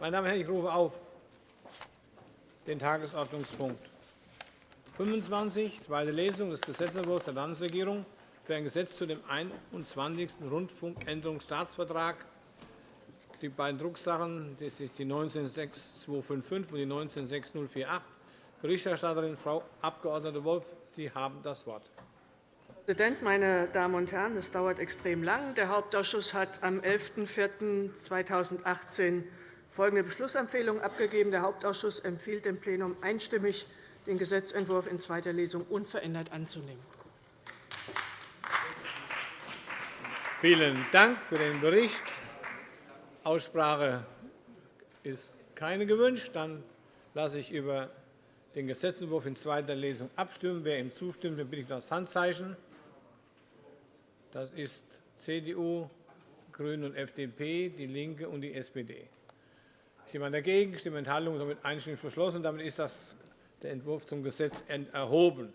Meine Damen und Herren, ich rufe auf den Tagesordnungspunkt 25, zweite Lesung des Gesetzentwurfs der Landesregierung für ein Gesetz zu dem 21. Rundfunkänderungsstaatsvertrag. Die beiden Drucksachen das sind die 19.6255 und die 19.6048. Berichterstatterin Frau Abg. Wolff, Sie haben das Wort. Herr Präsident, meine Damen und Herren! Es dauert extrem lang. Der Hauptausschuss hat am 11.04.2018 folgende Beschlussempfehlung abgegeben. Der Hauptausschuss empfiehlt dem Plenum einstimmig, den Gesetzentwurf in zweiter Lesung unverändert anzunehmen. Vielen Dank für den Bericht. Aussprache ist keine gewünscht. Dann lasse ich über den Gesetzentwurf in zweiter Lesung abstimmen. Wer ihm zustimmt, bitte ich das Handzeichen. Das ist CDU, GRÜNE und FDP, DIE LINKE und die SPD. Jemand dagegen? Stimmen Enthaltungen? Damit einstimmig beschlossen. Damit ist der Entwurf zum Gesetz erhoben.